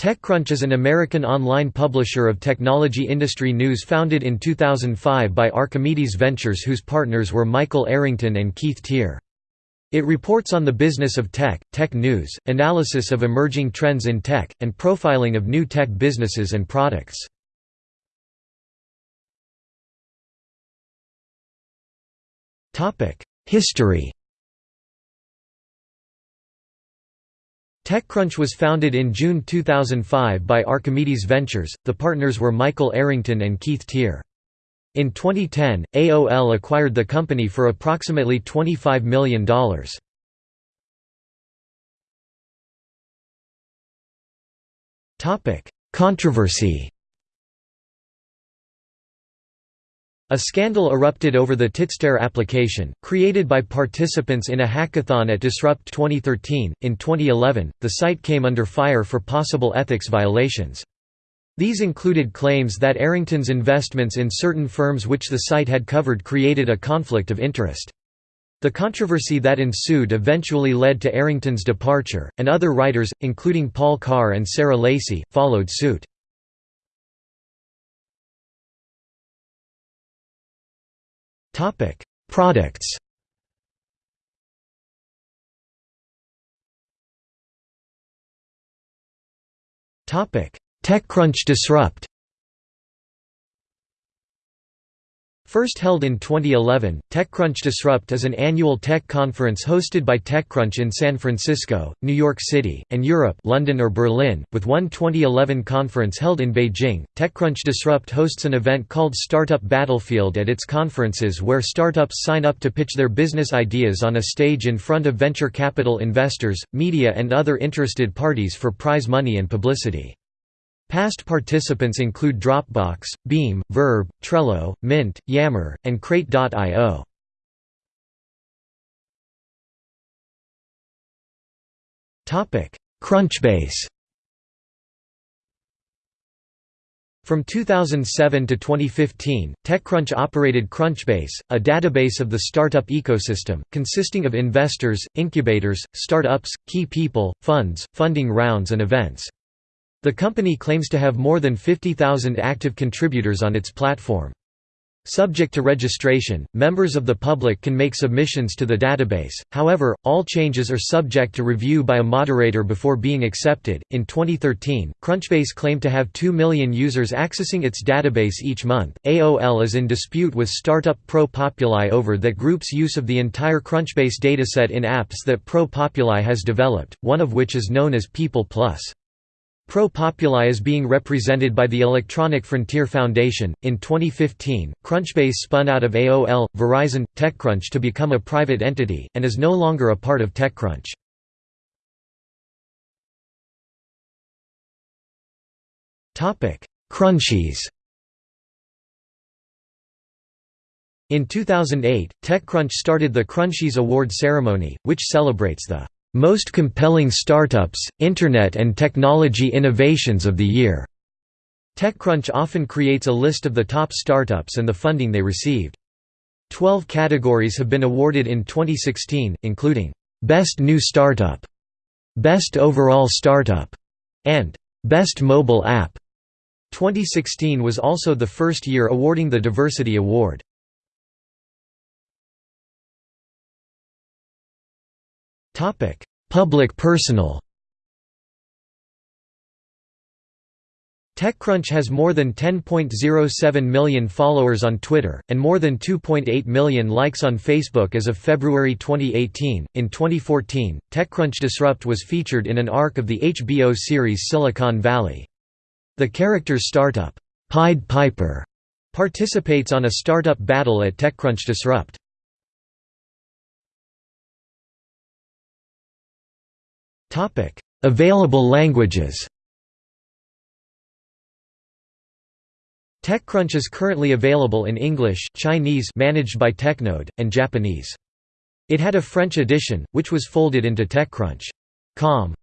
TechCrunch is an American online publisher of technology industry news founded in 2005 by Archimedes Ventures whose partners were Michael Arrington and Keith Teare. It reports on the business of tech, tech news, analysis of emerging trends in tech, and profiling of new tech businesses and products. History TechCrunch was founded in June 2005 by Archimedes Ventures, the partners were Michael Arrington and Keith Teare. In 2010, AOL acquired the company for approximately $25 million. Topic: Controversy A scandal erupted over the Titstare application, created by participants in a hackathon at Disrupt 2013. In 2011, the site came under fire for possible ethics violations. These included claims that Arrington's investments in certain firms which the site had covered created a conflict of interest. The controversy that ensued eventually led to Arrington's departure, and other writers, including Paul Carr and Sarah Lacy, followed suit. Topic: Products. Topic: TechCrunch Disrupt. First held in 2011, TechCrunch Disrupt is an annual tech conference hosted by TechCrunch in San Francisco, New York City, and Europe London or Berlin, with one 2011 conference held in Beijing. TechCrunch Disrupt hosts an event called Startup Battlefield at its conferences where startups sign up to pitch their business ideas on a stage in front of venture capital investors, media and other interested parties for prize money and publicity. Past participants include Dropbox, Beam, Verb, Trello, Mint, Yammer, and Crate.io. Crunchbase From 2007 to 2015, TechCrunch operated Crunchbase, a database of the startup ecosystem, consisting of investors, incubators, startups, key people, funds, funding rounds and events. The company claims to have more than 50,000 active contributors on its platform. Subject to registration, members of the public can make submissions to the database, however, all changes are subject to review by a moderator before being accepted. In 2013, Crunchbase claimed to have 2 million users accessing its database each month. AOL is in dispute with startup ProPopuli over that group's use of the entire Crunchbase dataset in apps that ProPopuli has developed, one of which is known as People Plus. ProPopuli is being represented by the Electronic Frontier Foundation. In 2015, Crunchbase spun out of AOL, Verizon, TechCrunch to become a private entity, and is no longer a part of TechCrunch. Crunchies In 2008, TechCrunch started the Crunchies Award ceremony, which celebrates the most compelling startups, Internet and technology innovations of the year. TechCrunch often creates a list of the top startups and the funding they received. Twelve categories have been awarded in 2016, including, "'Best New Startup", "'Best Overall Startup", and "'Best Mobile App". 2016 was also the first year awarding the Diversity Award. Public personal TechCrunch has more than 10.07 million followers on Twitter, and more than 2.8 million likes on Facebook as of February 2018. In 2014, TechCrunch Disrupt was featured in an arc of the HBO series Silicon Valley. The character's startup, Pied Piper, participates on a startup battle at TechCrunch Disrupt. Available languages TechCrunch is currently available in English, Chinese managed by Technode, and Japanese. It had a French edition, which was folded into TechCrunch.com.